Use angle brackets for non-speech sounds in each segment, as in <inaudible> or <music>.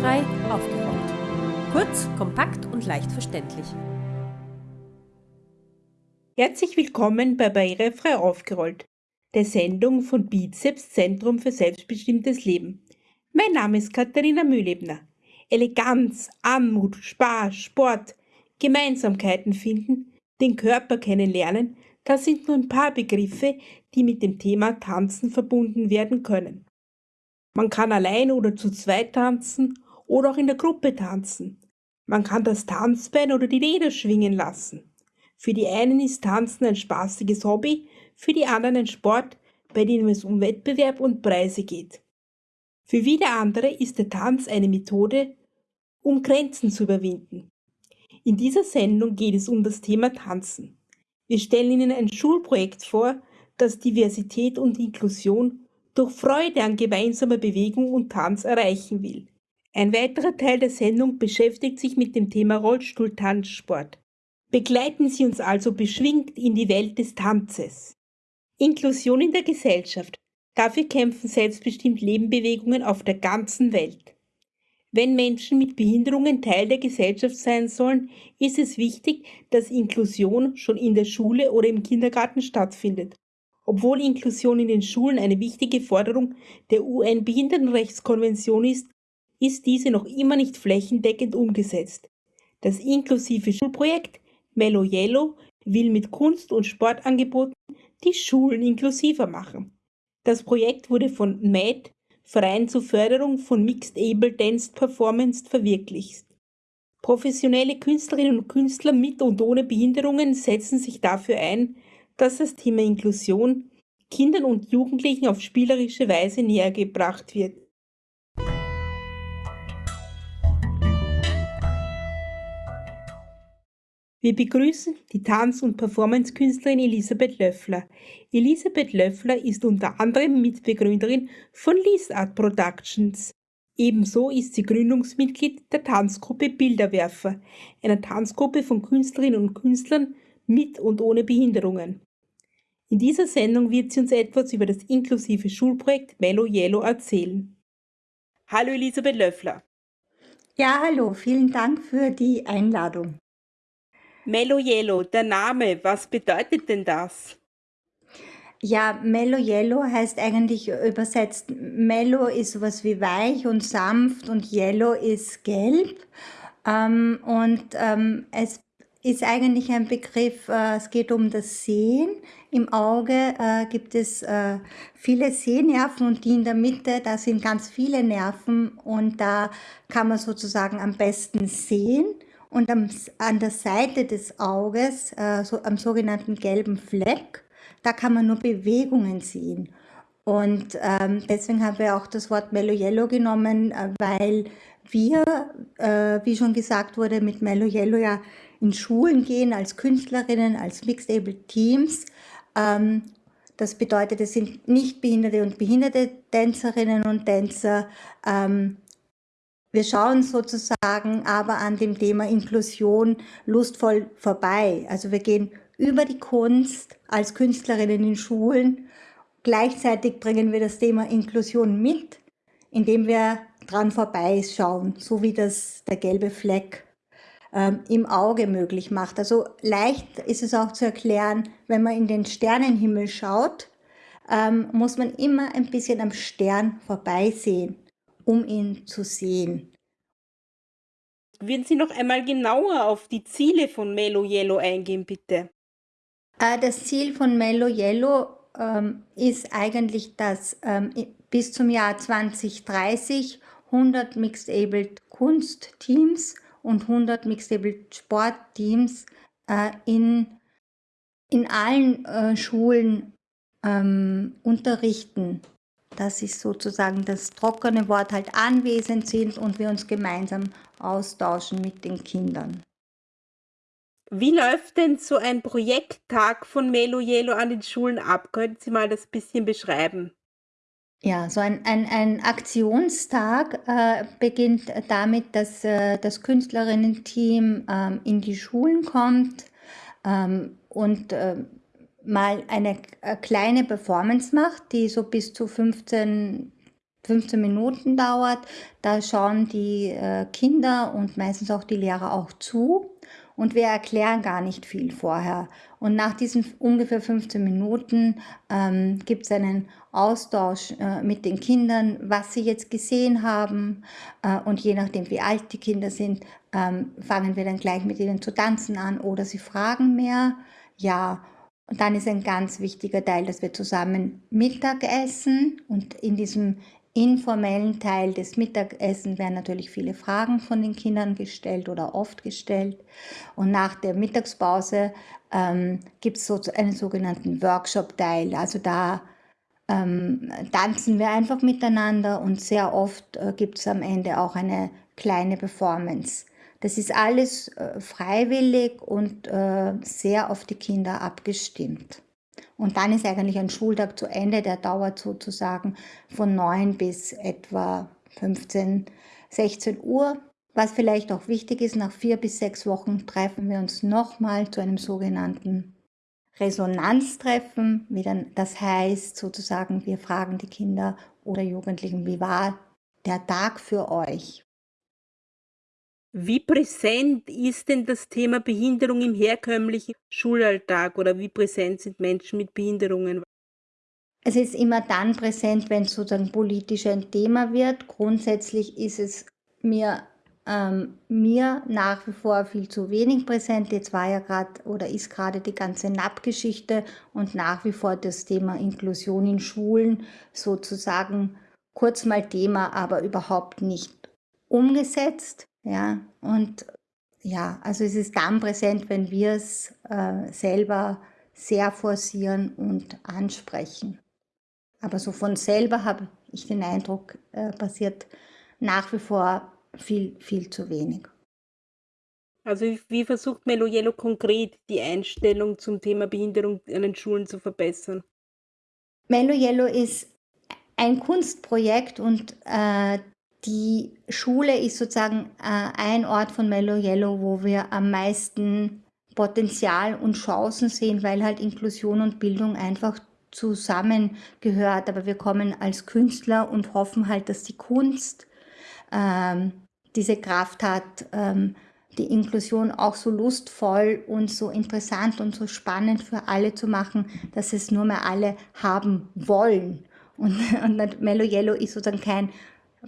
Barrierefrei aufgeräumt. Kurz, kompakt und leicht verständlich. Herzlich willkommen bei Barrierefrei aufgerollt, der Sendung von Bizeps Zentrum für selbstbestimmtes Leben. Mein Name ist Katharina Mühlebner. Eleganz, Anmut, Spaß, Sport, Gemeinsamkeiten finden, den Körper kennenlernen, das sind nur ein paar Begriffe, die mit dem Thema Tanzen verbunden werden können. Man kann allein oder zu zweit tanzen oder auch in der Gruppe tanzen. Man kann das Tanzbein oder die Räder schwingen lassen. Für die einen ist Tanzen ein spaßiges Hobby, für die anderen ein Sport, bei dem es um Wettbewerb und Preise geht. Für wieder andere ist der Tanz eine Methode, um Grenzen zu überwinden. In dieser Sendung geht es um das Thema Tanzen. Wir stellen Ihnen ein Schulprojekt vor, das Diversität und Inklusion durch Freude an gemeinsamer Bewegung und Tanz erreichen will. Ein weiterer Teil der Sendung beschäftigt sich mit dem Thema Rollstuhl-Tanzsport. Begleiten Sie uns also beschwingt in die Welt des Tanzes. Inklusion in der Gesellschaft. Dafür kämpfen selbstbestimmt Lebenbewegungen auf der ganzen Welt. Wenn Menschen mit Behinderungen Teil der Gesellschaft sein sollen, ist es wichtig, dass Inklusion schon in der Schule oder im Kindergarten stattfindet. Obwohl Inklusion in den Schulen eine wichtige Forderung der UN-Behindertenrechtskonvention ist, ist diese noch immer nicht flächendeckend umgesetzt. Das inklusive Schulprojekt Mellow Yellow will mit Kunst- und Sportangeboten die Schulen inklusiver machen. Das Projekt wurde von MAD, Verein zur Förderung von Mixed Able Dance Performance, verwirklicht. Professionelle Künstlerinnen und Künstler mit und ohne Behinderungen setzen sich dafür ein, dass das Thema Inklusion Kindern und Jugendlichen auf spielerische Weise näher gebracht wird. Wir begrüßen die Tanz- und Performancekünstlerin Elisabeth Löffler. Elisabeth Löffler ist unter anderem Mitbegründerin von Lease Art Productions. Ebenso ist sie Gründungsmitglied der Tanzgruppe Bilderwerfer, einer Tanzgruppe von Künstlerinnen und Künstlern mit und ohne Behinderungen. In dieser Sendung wird sie uns etwas über das inklusive Schulprojekt Mellow Yellow erzählen. Hallo Elisabeth Löffler. Ja, hallo, vielen Dank für die Einladung. Mellow Yellow, der Name, was bedeutet denn das? Ja, Mellow Yellow heißt eigentlich übersetzt, Mellow ist sowas wie weich und sanft und Yellow ist gelb. Ähm, und ähm, es ist eigentlich ein Begriff, äh, es geht um das Sehen. Im Auge äh, gibt es äh, viele Sehnerven und die in der Mitte, da sind ganz viele Nerven und da kann man sozusagen am besten sehen. Und am, an der Seite des Auges, äh, so, am sogenannten gelben Fleck, da kann man nur Bewegungen sehen. Und ähm, deswegen haben wir auch das Wort Mellow Yellow genommen, äh, weil wir, äh, wie schon gesagt wurde, mit Mellow Yellow ja in Schulen gehen als Künstlerinnen, als Mixed Able Teams. Ähm, das bedeutet, es sind nicht behinderte und behinderte Tänzerinnen und Tänzer. Ähm, wir schauen sozusagen aber an dem Thema Inklusion lustvoll vorbei. Also wir gehen über die Kunst als Künstlerinnen in Schulen. Gleichzeitig bringen wir das Thema Inklusion mit, indem wir dran vorbeischauen, so wie das der gelbe Fleck ähm, im Auge möglich macht. Also leicht ist es auch zu erklären, wenn man in den Sternenhimmel schaut, ähm, muss man immer ein bisschen am Stern vorbeisehen, um ihn zu sehen. Würden Sie noch einmal genauer auf die Ziele von Melo Yellow eingehen, bitte? Äh, das Ziel von Melo Yellow ähm, ist eigentlich, dass ähm, bis zum Jahr 2030 100 Mixed Abled Kunstteams und 100 Mixed Able Sportteams äh, in, in allen äh, Schulen ähm, unterrichten. Das ist sozusagen das trockene Wort, halt anwesend sind und wir uns gemeinsam austauschen mit den Kindern. Wie läuft denn so ein Projekttag von Melo Yellow an den Schulen ab? Könnten Sie mal das bisschen beschreiben? Ja, so ein, ein, ein Aktionstag äh, beginnt damit, dass äh, das Künstlerinnen-Team ähm, in die Schulen kommt ähm, und äh, mal eine äh, kleine Performance macht, die so bis zu 15 15 Minuten dauert. Da schauen die äh, Kinder und meistens auch die Lehrer auch zu und wir erklären gar nicht viel vorher. Und nach diesen ungefähr 15 Minuten ähm, gibt es einen Austausch äh, mit den Kindern, was sie jetzt gesehen haben. Äh, und je nachdem, wie alt die Kinder sind, ähm, fangen wir dann gleich mit ihnen zu tanzen an oder sie fragen mehr. Ja, und dann ist ein ganz wichtiger Teil, dass wir zusammen Mittag essen und in diesem informellen Teil des Mittagessens werden natürlich viele Fragen von den Kindern gestellt oder oft gestellt. Und nach der Mittagspause ähm, gibt es so einen sogenannten Workshop-Teil. Also da ähm, tanzen wir einfach miteinander und sehr oft äh, gibt es am Ende auch eine kleine Performance. Das ist alles äh, freiwillig und äh, sehr auf die Kinder abgestimmt. Und dann ist eigentlich ein Schultag zu Ende, der dauert sozusagen von 9 bis etwa 15, 16 Uhr. Was vielleicht auch wichtig ist, nach vier bis sechs Wochen treffen wir uns nochmal zu einem sogenannten Resonanztreffen. Das heißt, sozusagen, wir fragen die Kinder oder Jugendlichen, wie war der Tag für euch? Wie präsent ist denn das Thema Behinderung im herkömmlichen Schulalltag oder wie präsent sind Menschen mit Behinderungen? Es ist immer dann präsent, wenn es sozusagen politisch ein Thema wird. Grundsätzlich ist es mir, ähm, mir nach wie vor viel zu wenig präsent. Jetzt war ja gerade oder ist gerade die ganze NAP-Geschichte und nach wie vor das Thema Inklusion in Schulen sozusagen kurz mal Thema, aber überhaupt nicht umgesetzt. Ja, und ja, also es ist dann präsent, wenn wir es äh, selber sehr forcieren und ansprechen. Aber so von selber habe ich den Eindruck, äh, passiert nach wie vor viel, viel zu wenig. Also wie versucht Melo Yellow konkret die Einstellung zum Thema Behinderung an den Schulen zu verbessern? Melo Yellow ist ein Kunstprojekt und äh, die Schule ist sozusagen äh, ein Ort von Mellow Yellow, wo wir am meisten Potenzial und Chancen sehen, weil halt Inklusion und Bildung einfach zusammengehört. Aber wir kommen als Künstler und hoffen halt, dass die Kunst ähm, diese Kraft hat, ähm, die Inklusion auch so lustvoll und so interessant und so spannend für alle zu machen, dass es nur mehr alle haben wollen. Und, <laughs> und Mellow Yellow ist sozusagen kein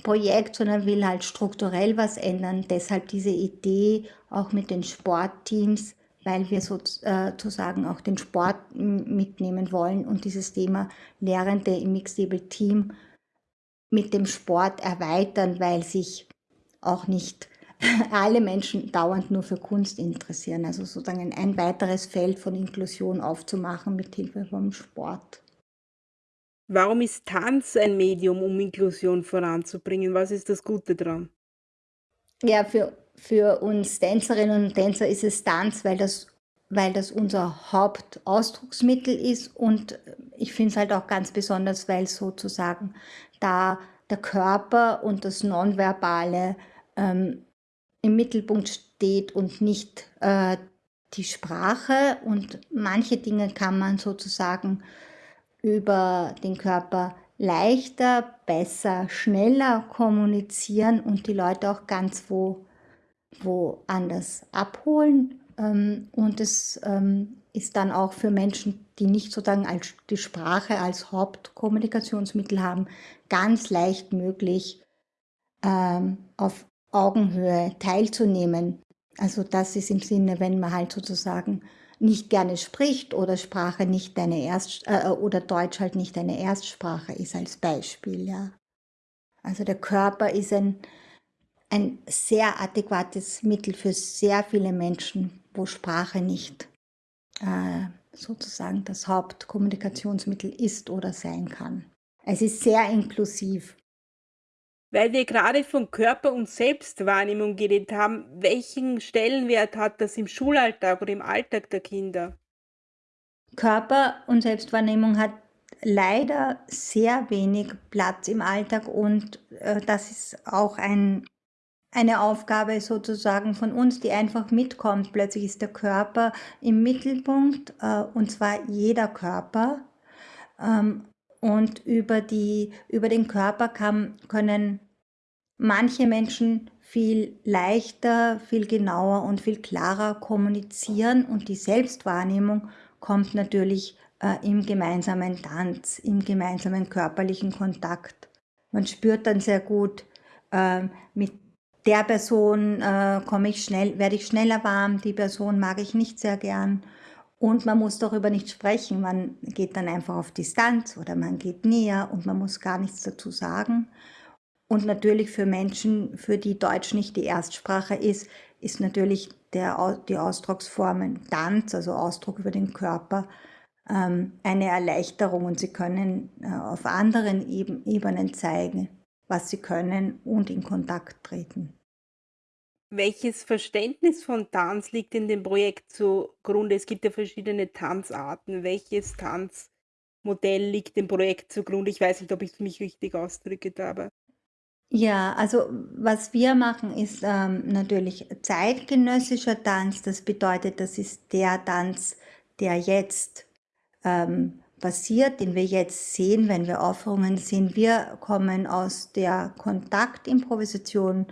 Projekt, sondern will halt strukturell was ändern. Deshalb diese Idee auch mit den Sportteams, weil wir sozusagen auch den Sport mitnehmen wollen und dieses Thema Lehrende im Mixed Team mit dem Sport erweitern, weil sich auch nicht <laughs> alle Menschen dauernd nur für Kunst interessieren. Also sozusagen ein weiteres Feld von Inklusion aufzumachen mit Hilfe vom Sport. Warum ist Tanz ein Medium, um Inklusion voranzubringen? Was ist das Gute daran? Ja, für, für uns Tänzerinnen und Tänzer ist es Tanz, weil das, weil das unser Hauptausdrucksmittel ist und ich finde es halt auch ganz besonders, weil sozusagen da der Körper und das Nonverbale ähm, im Mittelpunkt steht und nicht äh, die Sprache und manche Dinge kann man sozusagen über den Körper leichter, besser, schneller kommunizieren und die Leute auch ganz wo, woanders abholen. Ähm, und es ähm, ist dann auch für Menschen, die nicht sozusagen als, die Sprache als Hauptkommunikationsmittel haben, ganz leicht möglich, ähm, auf Augenhöhe teilzunehmen. Also das ist im Sinne, wenn man halt sozusagen nicht gerne spricht oder Sprache nicht deine Erst äh, oder Deutsch halt nicht deine Erstsprache ist als Beispiel, ja. Also der Körper ist ein, ein sehr adäquates Mittel für sehr viele Menschen, wo Sprache nicht äh, sozusagen das Hauptkommunikationsmittel ist oder sein kann. Es ist sehr inklusiv. Weil wir gerade von Körper- und Selbstwahrnehmung geredet haben, welchen Stellenwert hat das im Schulalltag oder im Alltag der Kinder? Körper- und Selbstwahrnehmung hat leider sehr wenig Platz im Alltag und äh, das ist auch ein, eine Aufgabe sozusagen von uns, die einfach mitkommt. Plötzlich ist der Körper im Mittelpunkt äh, und zwar jeder Körper. Ähm, und über, die, über den Körper kann, können manche Menschen viel leichter, viel genauer und viel klarer kommunizieren und die Selbstwahrnehmung kommt natürlich äh, im gemeinsamen Tanz, im gemeinsamen körperlichen Kontakt. Man spürt dann sehr gut, äh, mit der Person äh, komme ich schnell, werde ich schneller warm, die Person mag ich nicht sehr gern. Und man muss darüber nicht sprechen. Man geht dann einfach auf Distanz oder man geht näher und man muss gar nichts dazu sagen. Und natürlich für Menschen, für die Deutsch nicht die Erstsprache ist, ist natürlich der, die Ausdrucksformen Tanz, also Ausdruck über den Körper, ähm, eine Erleichterung und sie können äh, auf anderen Ebenen zeigen, was sie können und in Kontakt treten. Welches Verständnis von Tanz liegt in dem Projekt zugrunde? Es gibt ja verschiedene Tanzarten. Welches Tanzmodell liegt dem Projekt zugrunde? Ich weiß nicht, ob ich mich richtig ausdrücke dabei. Ja, also was wir machen, ist ähm, natürlich zeitgenössischer Tanz. Das bedeutet, das ist der Tanz, der jetzt ähm, passiert, den wir jetzt sehen, wenn wir Aufführungen sehen. Wir kommen aus der Kontaktimprovisation,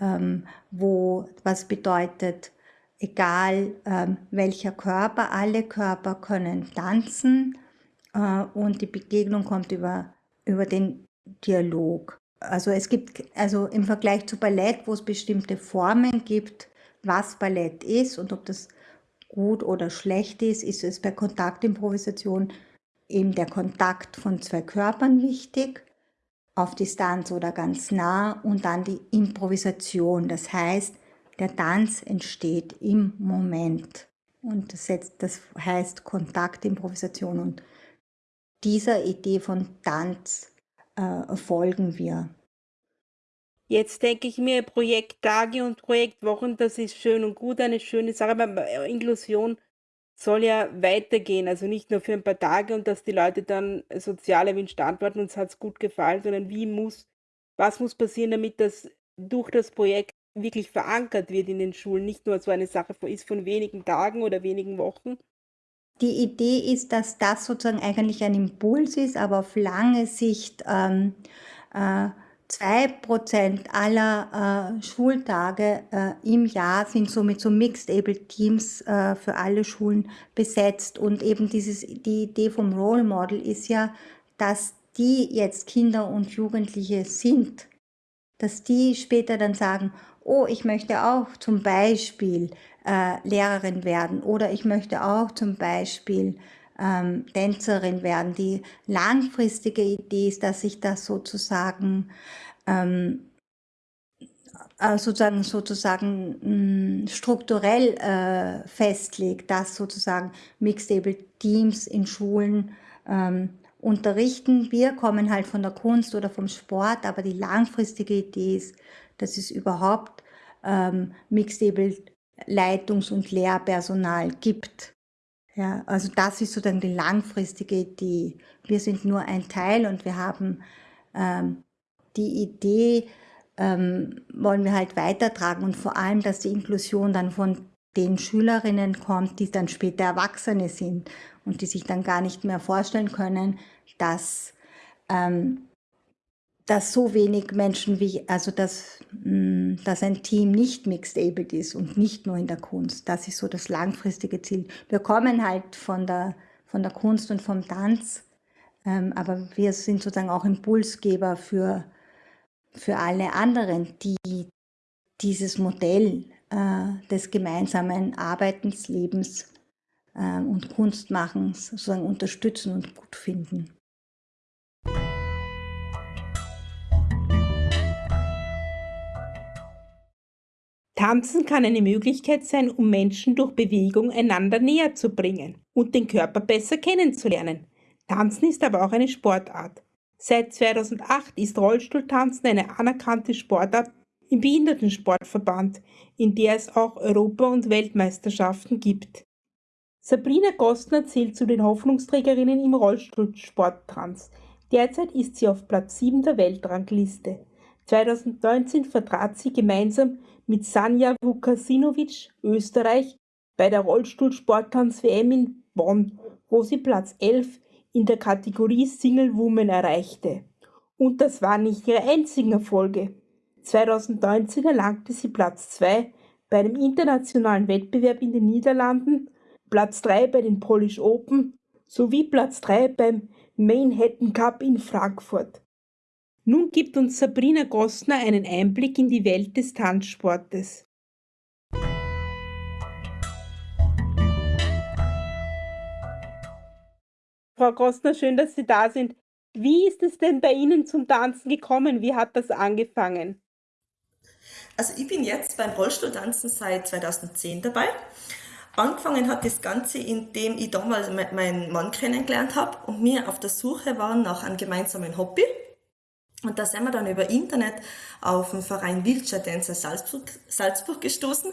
ähm, wo was bedeutet, egal ähm, welcher Körper, alle Körper können tanzen äh, und die Begegnung kommt über, über den Dialog. Also es gibt, also im Vergleich zu Ballett, wo es bestimmte Formen gibt, was Ballett ist und ob das gut oder schlecht ist, ist es bei Kontaktimprovisation eben der Kontakt von zwei Körpern wichtig, auf Distanz oder ganz nah und dann die Improvisation. Das heißt, der Tanz entsteht im Moment. Und das, das heißt Kontaktimprovisation. Und dieser Idee von Tanz äh, folgen wir. Jetzt denke ich mir, Projekttage und Projektwochen, das ist schön und gut, eine schöne Sache, aber Inklusion soll ja weitergehen, also nicht nur für ein paar Tage und dass die Leute dann sozial erwünscht antworten, uns hat es gut gefallen, sondern wie muss, was muss passieren, damit das durch das Projekt wirklich verankert wird in den Schulen, nicht nur so eine Sache ist von wenigen Tagen oder wenigen Wochen. Die Idee ist, dass das sozusagen eigentlich ein Impuls ist, aber auf lange Sicht ähm, äh, Zwei Prozent aller äh, Schultage äh, im Jahr sind somit so Mixed-Able Teams äh, für alle Schulen besetzt. Und eben dieses, die Idee vom Role Model ist ja, dass die jetzt Kinder und Jugendliche sind, dass die später dann sagen, oh, ich möchte auch zum Beispiel äh, Lehrerin werden oder ich möchte auch zum Beispiel ähm, Tänzerin werden. Die langfristige Idee ist, dass sich das sozusagen ähm, äh, sozusagen, sozusagen mh, mm, strukturell äh, festlegt, dass sozusagen Mixed-Able Teams in Schulen ähm, unterrichten. Wir kommen halt von der Kunst oder vom Sport, aber die langfristige Idee ist, dass es überhaupt ähm, Mixed-Able Leitungs- und Lehrpersonal gibt. Ja, also das ist sozusagen die langfristige Idee. Wir sind nur ein Teil und wir haben ähm, die Idee, ähm, wollen wir halt weitertragen und vor allem, dass die Inklusion dann von den Schülerinnen kommt, die dann später Erwachsene sind und die sich dann gar nicht mehr vorstellen können, dass, ähm, dass so wenig Menschen wie, also dass, mh, mm, dass ein Team nicht mixed-abled ist und nicht nur in der Kunst. Das ist so das langfristige Ziel. Wir kommen halt von der, von der Kunst und vom Tanz, ähm, aber wir sind sozusagen auch Impulsgeber für, für alle anderen, die dieses Modell äh, des gemeinsamen Arbeitens, Lebens äh, und Kunstmachens sozusagen unterstützen und gut finden. Tanzen kann eine Möglichkeit sein, um Menschen durch Bewegung einander näher zu bringen und den Körper besser kennenzulernen. Tanzen ist aber auch eine Sportart. Seit 2008 ist Rollstuhltanzen eine anerkannte Sportart im Behindertensportverband, in der es auch Europa- und Weltmeisterschaften gibt. Sabrina Gostner zählt zu den Hoffnungsträgerinnen im Rollstuhlsporttanz. Derzeit ist sie auf Platz 7 der Weltrangliste. 2019 vertrat sie gemeinsam mit Sanja Vukasinovic Österreich bei der Rollstuhlsporttanz-WM in Bonn, wo sie Platz 11 in der Kategorie Single Woman erreichte. Und das waren nicht ihre einzigen Erfolge. 2019 erlangte sie Platz 2 bei einem internationalen Wettbewerb in den Niederlanden, Platz 3 bei den Polish Open sowie Platz 3 beim Manhattan Cup in Frankfurt. Nun gibt uns Sabrina Gossner einen Einblick in die Welt des Tanzsportes. Frau Gossner, schön, dass Sie da sind. Wie ist es denn bei Ihnen zum Tanzen gekommen? Wie hat das angefangen? Also ich bin jetzt beim Rollstuhltanzen seit 2010 dabei. Angefangen hat das Ganze, indem ich damals meinen Mann kennengelernt habe und wir auf der Suche waren nach einem gemeinsamen Hobby. Und da sind wir dann über Internet auf den Verein Wheelchair Dancer Salzburg, Salzburg gestoßen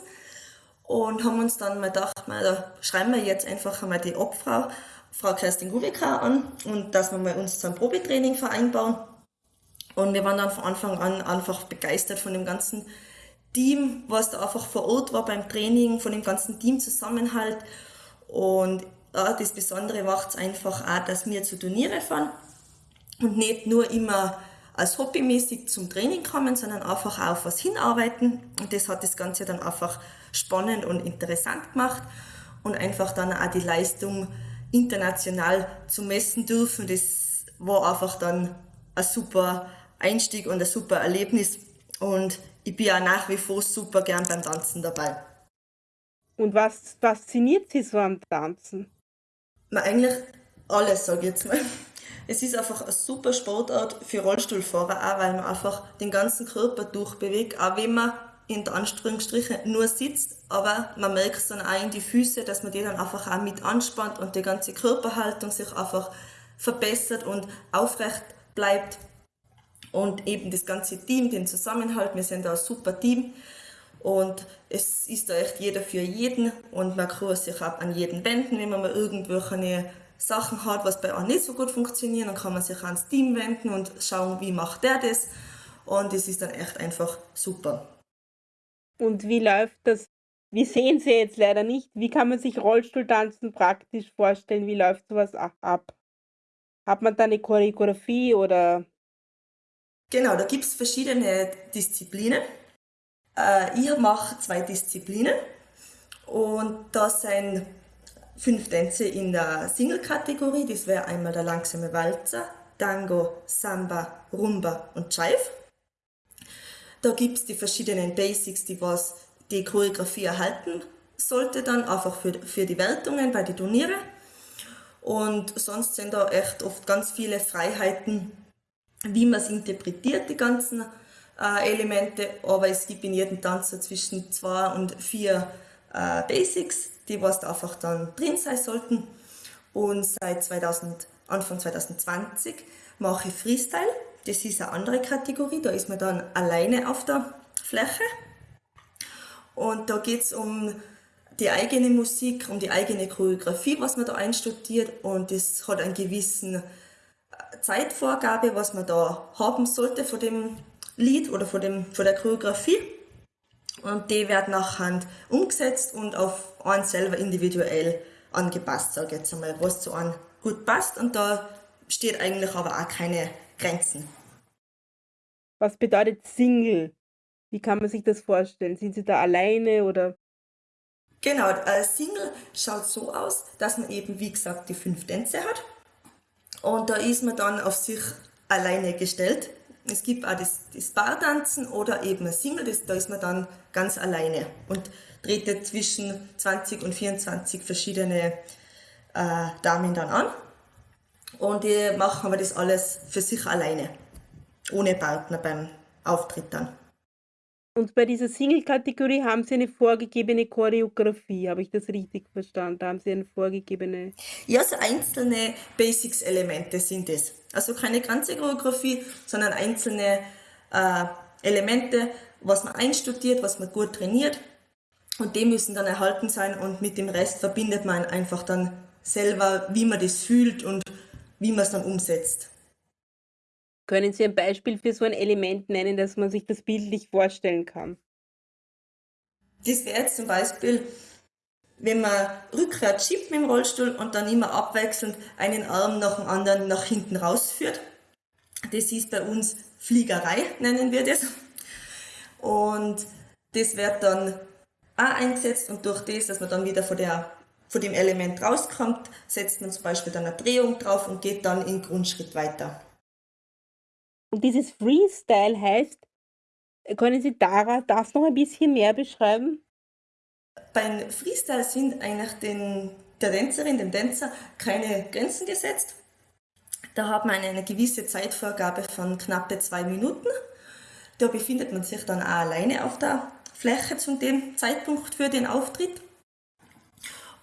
und haben uns dann mal gedacht, mal, da schreiben wir jetzt einfach einmal die Obfrau Frau Kerstin Gubika an und dass wir mal uns zum Probetraining vereinbaren. Und wir waren dann von Anfang an einfach begeistert von dem ganzen Team, was da einfach vor Ort war beim Training, von dem ganzen Teamzusammenhalt. Und ja, das Besondere macht es einfach auch, dass wir zu Turniere fahren und nicht nur immer als hobbymäßig zum Training kommen, sondern einfach auch auf was hinarbeiten. Und das hat das Ganze dann einfach spannend und interessant gemacht und einfach dann auch die Leistung international zu messen dürfen. Das war einfach dann ein super Einstieg und ein super Erlebnis. Und ich bin auch nach wie vor super gern beim Tanzen dabei. Und was fasziniert Sie so am Tanzen? Na, eigentlich alles, sage ich jetzt mal. Es ist einfach eine super Sportart für Rollstuhlfahrer, auch weil man einfach den ganzen Körper durchbewegt, auch wenn man in Anführungsstrichen nur sitzt, aber man merkt es dann auch in die Füße, dass man die dann einfach auch mit anspannt und die ganze Körperhaltung sich einfach verbessert und aufrecht bleibt. Und eben das ganze Team, den Zusammenhalt, wir sind da ein super Team und es ist da echt jeder für jeden und man kann sich auch an jeden wenden, wenn man mal irgendwelche Sachen hat, was bei einem nicht so gut funktioniert, dann kann man sich ans Team wenden und schauen, wie macht der das und es ist dann echt einfach super. Und wie läuft das? Wir sehen sie jetzt leider nicht. Wie kann man sich Rollstuhltanzen praktisch vorstellen? Wie läuft sowas ab? Hat man da eine Choreografie oder? Genau, da gibt es verschiedene Disziplinen. Äh, ich mache zwei Disziplinen und das sind fünf Tänze in der Single-Kategorie. Das wäre einmal der langsame Walzer, Tango, Samba, Rumba und Jive. Da gibt es die verschiedenen Basics, die was die Choreografie erhalten sollte dann, einfach für, für die Wertungen bei den Turnieren. Und sonst sind da echt oft ganz viele Freiheiten, wie man es interpretiert, die ganzen äh, Elemente. Aber es gibt in jedem Tanz so zwischen zwei und vier äh, Basics, die was da einfach dann drin sein sollten. Und seit 2000, Anfang 2020 mache ich Freestyle. Das ist eine andere Kategorie, da ist man dann alleine auf der Fläche. Und da geht es um die eigene Musik, um die eigene Choreografie, was man da einstudiert. Und das hat einen gewissen äh, Zeitvorgabe, was man da haben sollte von dem Lied oder von, dem, von der Choreografie. Und die wird nachher umgesetzt und auf einen selber individuell angepasst, sage ich jetzt einmal, was zu einem gut passt. Und da steht eigentlich aber auch keine Grenzen. Was bedeutet Single? Wie kann man sich das vorstellen? Sind Sie da alleine oder? Genau, äh, Single schaut so aus, dass man eben, wie gesagt, die fünf Tänze hat. Und da ist man dann auf sich alleine gestellt. Es gibt auch das, das Bartanzen oder eben ein Single, das, da ist man dann ganz alleine und tretet zwischen 20 und 24 verschiedene äh, Damen dann an. Und die machen aber das alles für sich alleine ohne Partner beim Auftritt dann. Und bei dieser Single-Kategorie haben Sie eine vorgegebene Choreografie, habe ich das richtig verstanden? Da haben Sie eine vorgegebene. Ja, so einzelne Basics-Elemente sind es. Also keine ganze Choreografie, sondern einzelne äh, Elemente, was man einstudiert, was man gut trainiert. Und die müssen dann erhalten sein und mit dem Rest verbindet man einfach dann selber, wie man das fühlt und wie man es dann umsetzt. Können Sie ein Beispiel für so ein Element nennen, dass man sich das bildlich vorstellen kann? Das wäre jetzt zum Beispiel, wenn man rückwärts schiebt mit dem Rollstuhl und dann immer abwechselnd einen Arm nach dem anderen nach hinten rausführt. Das ist bei uns Fliegerei, nennen wir das. Und das wird dann auch eingesetzt und durch das, dass man dann wieder von, der, von dem Element rauskommt, setzt man zum Beispiel dann eine Drehung drauf und geht dann in Grundschritt weiter. Und dieses Freestyle heißt, können Sie Dara das noch ein bisschen mehr beschreiben? Beim Freestyle sind eigentlich den, der Tänzerin, dem Tänzer keine Grenzen gesetzt. Da hat man eine gewisse Zeitvorgabe von knappe zwei Minuten. Da befindet man sich dann auch alleine auf der Fläche zu dem Zeitpunkt für den Auftritt.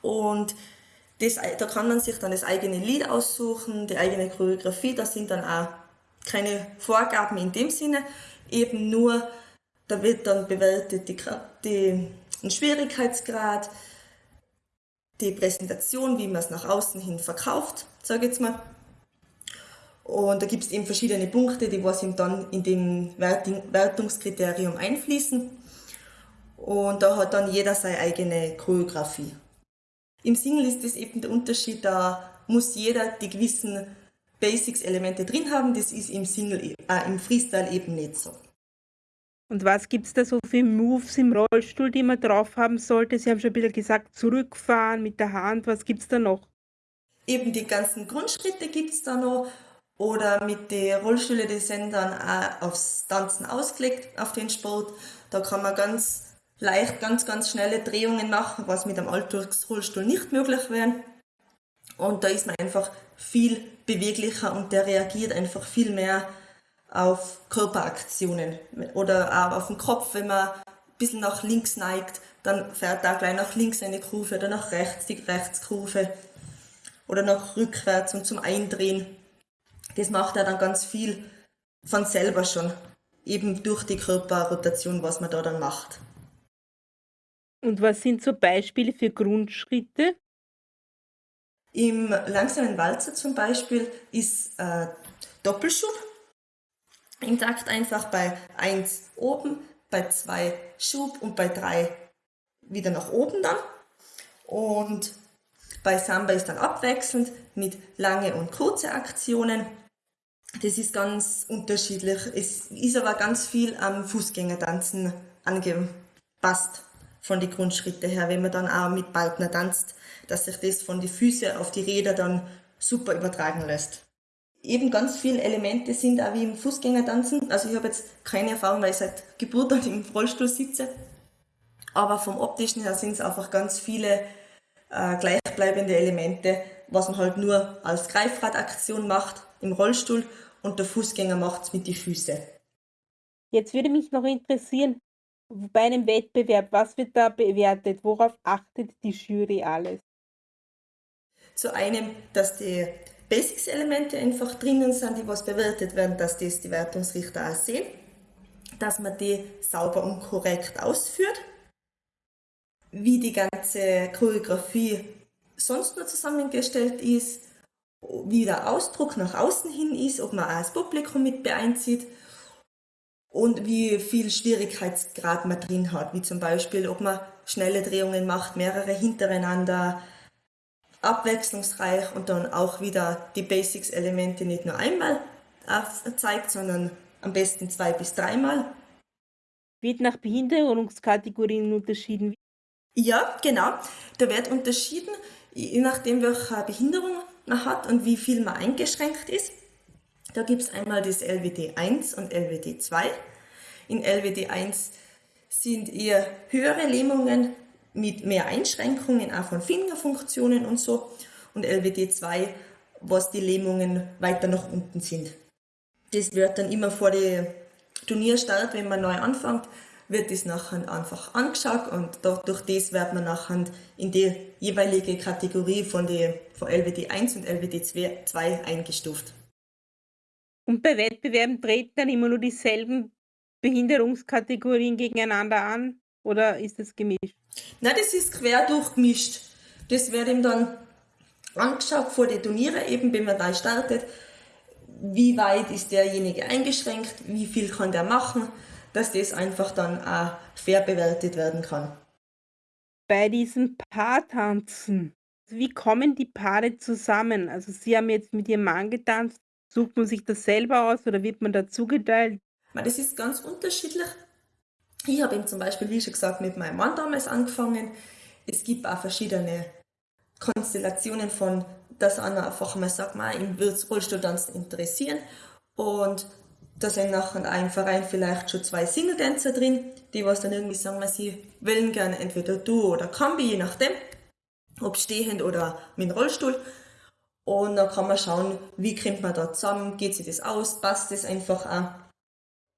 Und das, da kann man sich dann das eigene Lied aussuchen, die eigene Choreografie. Da sind dann auch keine Vorgaben in dem Sinne, eben nur, da wird dann bewertet die, die, den Schwierigkeitsgrad, die Präsentation, wie man es nach außen hin verkauft, sage ich jetzt mal. Und da gibt es eben verschiedene Punkte, die was ihm dann in dem Wertungskriterium einfließen. Und da hat dann jeder seine eigene Choreografie. Im Single ist das eben der Unterschied, da muss jeder die gewissen Basics-Elemente drin haben. Das ist im Single, äh, im Freestyle eben nicht so. Und was gibt es da so für Moves im Rollstuhl, die man drauf haben sollte? Sie haben schon ein bisschen gesagt, zurückfahren mit der Hand. Was gibt es da noch? Eben die ganzen Grundschritte gibt es da noch. Oder mit den Rollstühlen, die sind dann auch aufs Tanzen ausgelegt, auf den Sport. Da kann man ganz leicht, ganz, ganz schnelle Drehungen machen, was mit einem Alltagsrollstuhl nicht möglich wäre. Und da ist man einfach viel beweglicher und der reagiert einfach viel mehr auf Körperaktionen oder auch auf den Kopf, wenn man ein bisschen nach links neigt, dann fährt da gleich nach links eine Kurve oder nach rechts die Rechtskurve oder nach rückwärts und zum Eindrehen. Das macht er dann ganz viel von selber schon, eben durch die Körperrotation, was man da dann macht. Und was sind so Beispiele für Grundschritte? Im langsamen Walzer zum Beispiel ist äh, Doppelschub. Im Takt einfach bei 1 oben, bei 2 Schub und bei 3 wieder nach oben dann. Und bei Samba ist dann abwechselnd mit lange und kurze Aktionen. Das ist ganz unterschiedlich. Es ist aber ganz viel am Fußgängertanzen angepasst von den Grundschritten her, wenn man dann auch mit Partner tanzt, dass sich das von den Füßen auf die Räder dann super übertragen lässt. Eben ganz viele Elemente sind auch wie im Fußgängertanzen. Also ich habe jetzt keine Erfahrung, weil ich seit Geburt an im Rollstuhl sitze. Aber vom optischen her sind es einfach ganz viele äh, gleichbleibende Elemente, was man halt nur als Greifradaktion macht im Rollstuhl und der Fußgänger macht es mit den Füßen. Jetzt würde mich noch interessieren, bei einem Wettbewerb, was wird da bewertet? Worauf achtet die Jury alles? Zu einem, dass die Basics-Elemente einfach drinnen sind, die was bewertet werden, dass das die Wertungsrichter auch sehen, dass man die sauber und korrekt ausführt, wie die ganze Choreografie sonst noch zusammengestellt ist, wie der Ausdruck nach außen hin ist, ob man auch das Publikum mit beeinzieht und wie viel Schwierigkeitsgrad man drin hat, wie zum Beispiel, ob man schnelle Drehungen macht, mehrere hintereinander, abwechslungsreich und dann auch wieder die Basics-Elemente nicht nur einmal zeigt, sondern am besten zwei bis dreimal. Wird nach Behinderungskategorien unterschieden? Ja, genau. Da wird unterschieden, je nachdem, welche Behinderung man hat und wie viel man eingeschränkt ist. Da gibt es einmal das LWD 1 und LWD 2. In LWD 1 sind eher höhere Lähmungen mit mehr Einschränkungen auch von Fingerfunktionen und so. Und LWD 2, was die Lähmungen weiter nach unten sind. Das wird dann immer vor dem Turnierstart, wenn man neu anfängt, wird das nachher einfach angeschaut und durch das wird man nachher in die jeweilige Kategorie von, die, von LWD 1 und LWD 2 eingestuft. Und bei Wettbewerben treten dann immer nur dieselben Behinderungskategorien gegeneinander an oder ist das gemischt? Nein, das ist quer durchgemischt. Das wird ihm dann angeschaut vor den Turnieren, eben wenn man da startet, wie weit ist derjenige eingeschränkt, wie viel kann der machen, dass das einfach dann auch fair bewertet werden kann. bei diesem Paartanzen, wie kommen die Paare zusammen? Also Sie haben jetzt mit Ihrem Mann getanzt. Sucht man sich das selber aus oder wird man da zugeteilt? Das ist ganz unterschiedlich. Ich habe eben zum Beispiel, wie schon gesagt, mit meinem Mann damals angefangen. Es gibt auch verschiedene Konstellationen von, dass einer einfach mal sagt, man, ihm wird Rollstuhltanzen interessieren. Und da sind nachher in einem Verein vielleicht schon zwei Single-Dancer drin, die was dann irgendwie sagen, sie wollen gerne entweder du oder Kambi, je nachdem, ob stehend oder mit dem Rollstuhl. Und dann kann man schauen, wie kommt man da zusammen, geht sich das aus, passt das einfach auch.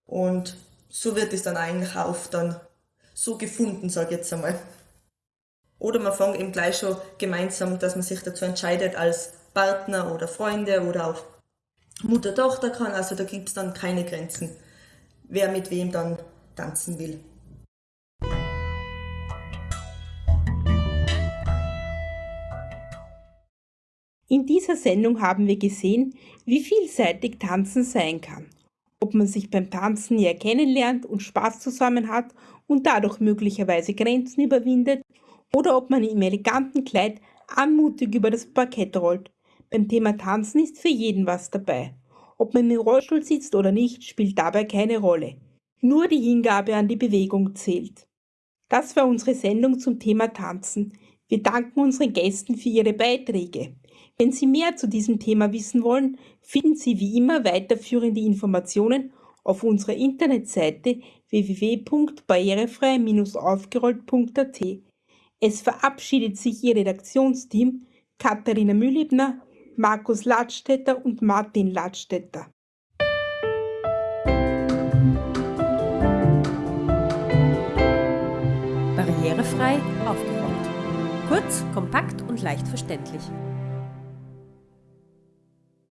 Und so wird es dann eigentlich auch dann so gefunden, sage ich jetzt einmal. Oder man fängt eben gleich schon gemeinsam, dass man sich dazu entscheidet als Partner oder Freunde oder auch Mutter-Tochter kann. Also da gibt es dann keine Grenzen, wer mit wem dann tanzen will. In dieser Sendung haben wir gesehen, wie vielseitig Tanzen sein kann. Ob man sich beim Tanzen näher kennenlernt und Spaß zusammen hat und dadurch möglicherweise Grenzen überwindet oder ob man im eleganten Kleid anmutig über das Parkett rollt. Beim Thema Tanzen ist für jeden was dabei. Ob man im Rollstuhl sitzt oder nicht, spielt dabei keine Rolle. Nur die Hingabe an die Bewegung zählt. Das war unsere Sendung zum Thema Tanzen. Wir danken unseren Gästen für ihre Beiträge. Wenn Sie mehr zu diesem Thema wissen wollen, finden Sie wie immer weiterführende Informationen auf unserer Internetseite www.barrierefrei-aufgerollt.at. Es verabschiedet sich Ihr Redaktionsteam Katharina Mühlebner, Markus Ladstätter und Martin Ladstätter. Barrierefrei aufgerollt. Kurz, kompakt und leicht verständlich.